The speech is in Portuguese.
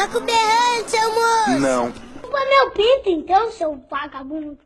Tá com berrante, seu moço. Não. Culpa meu pinto, então, seu vagabundo.